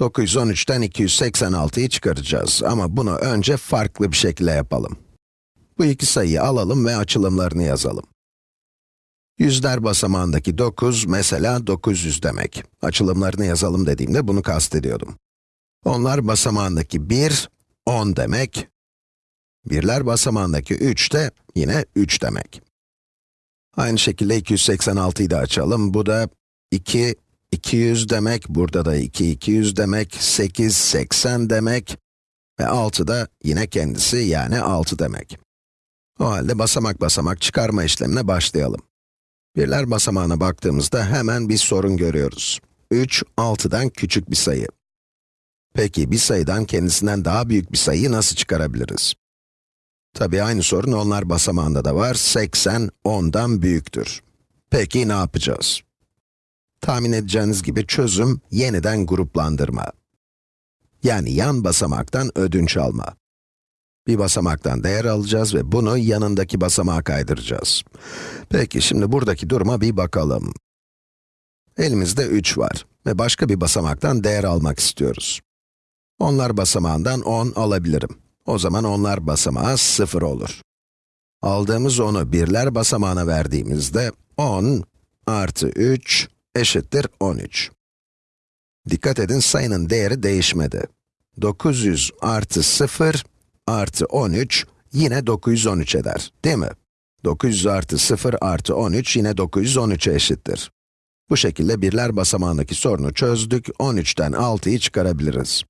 913'ten 286'yı çıkaracağız ama bunu önce farklı bir şekilde yapalım. Bu iki sayıyı alalım ve açılımlarını yazalım. Yüzler basamağındaki 9, mesela 900 demek. Açılımlarını yazalım dediğimde bunu kastediyordum. Onlar basamağındaki 1, 10 demek. Birler basamağındaki 3 de yine 3 demek. Aynı şekilde 286'yı da açalım. Bu da 2, 200 demek, burada da 2, 200 demek, 8, 80 demek ve 6 da yine kendisi yani 6 demek. O halde basamak basamak çıkarma işlemine başlayalım. Birler basamağına baktığımızda hemen bir sorun görüyoruz. 3, 6'dan küçük bir sayı. Peki bir sayıdan kendisinden daha büyük bir sayıyı nasıl çıkarabiliriz? Tabii aynı sorun onlar basamağında da var. 80, 10'dan büyüktür. Peki ne yapacağız? Tahmin edeceğiniz gibi çözüm yeniden gruplandırma. Yani yan basamaktan ödünç alma. Bir basamaktan değer alacağız ve bunu yanındaki basamağa kaydıracağız. Peki şimdi buradaki duruma bir bakalım. Elimizde 3 var ve başka bir basamaktan değer almak istiyoruz. Onlar basamağından 10 alabilirim. O zaman onlar basamağı 0 olur. Aldığımız 10'u birler basamağına verdiğimizde 10 artı 3 eşittir 13. Dikkat edin sayının değeri değişmedi. 900 artı 0 artı 13 yine 913 eder, değil mi? 900 artı 0 artı 13 yine 913'e eşittir. Bu şekilde birler basamağındaki sorunu çözdük, 13'ten 6'yı çıkarabiliriz.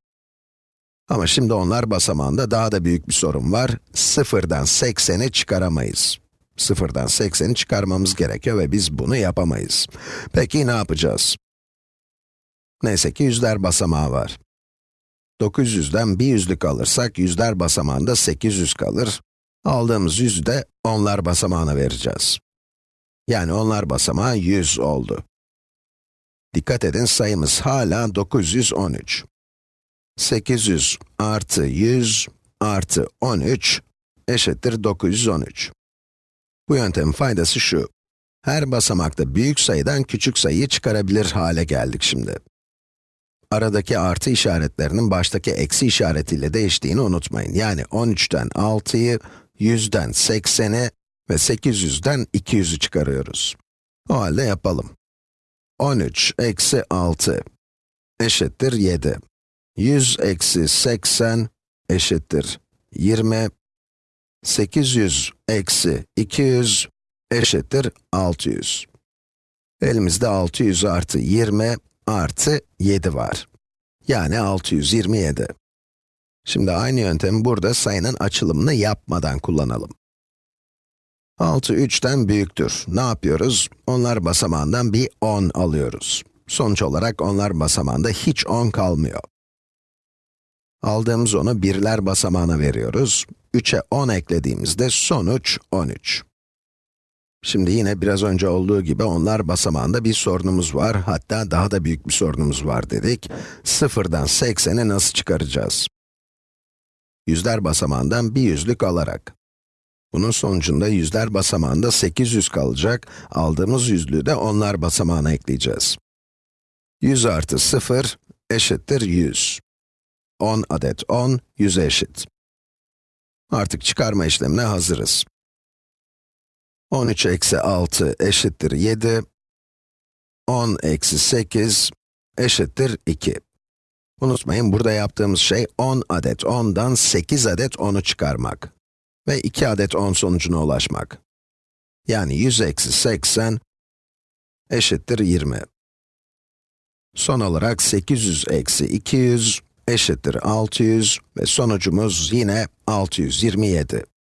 Ama şimdi onlar basamağında daha da büyük bir sorun var. 0'dan 80'i çıkaramayız. 0'dan 80'i çıkarmamız gerekiyor ve biz bunu yapamayız. Peki ne yapacağız? Neyse ki yüzler basamağı var. 900'den bir yüzlük alırsak yüzler basamağında 800 kalır. Aldığımız yüzü de onlar basamağına vereceğiz. Yani onlar basamağı 100 oldu. Dikkat edin sayımız hala 913. 800 artı 100 artı 13 eşittir 913. Bu yöntemin faydası şu. Her basamakta büyük sayıdan küçük sayıyı çıkarabilir hale geldik şimdi. Aradaki artı işaretlerinin baştaki eksi işaretiyle değiştiğini unutmayın. Yani 13'ten 6'yı, 100'den 80'i ve 800'den 200'ü çıkarıyoruz. O halde yapalım. 13 eksi 6 eşittir 7. 100 eksi 80 eşittir 20. 800 eksi 200 eşittir 600. Elimizde 600 artı 20 artı 7 var. Yani 627. Şimdi aynı yöntemi burada sayının açılımını yapmadan kullanalım. 6 3'ten büyüktür. Ne yapıyoruz? Onlar basamağından bir 10 alıyoruz. Sonuç olarak onlar basamağında hiç 10 kalmıyor. Aldığımız onu birler basamağına veriyoruz. 3'e 10 eklediğimizde sonuç 13. Şimdi yine biraz önce olduğu gibi onlar basamağında bir sorunumuz var, hatta daha da büyük bir sorunumuz var dedik. Sıfırdan 80'i nasıl çıkaracağız? Yüzler basamağından bir yüzlük alarak. Bunun sonucunda yüzler basamağında 800 kalacak, aldığımız yüzlüğü de onlar basamağına ekleyeceğiz. 100 artı 0 eşittir 100. 10 adet 10, 100'e eşit. Artık çıkarma işlemine hazırız. 13 eksi 6 eşittir 7. 10 eksi 8 eşittir 2. Unutmayın, burada yaptığımız şey 10 adet 10'dan 8 adet 10'u çıkarmak. Ve 2 adet 10 sonucuna ulaşmak. Yani 100 eksi 80 eşittir 20. Son olarak 800 eksi 200 eşittir 600 ve sonucumuz yine 627.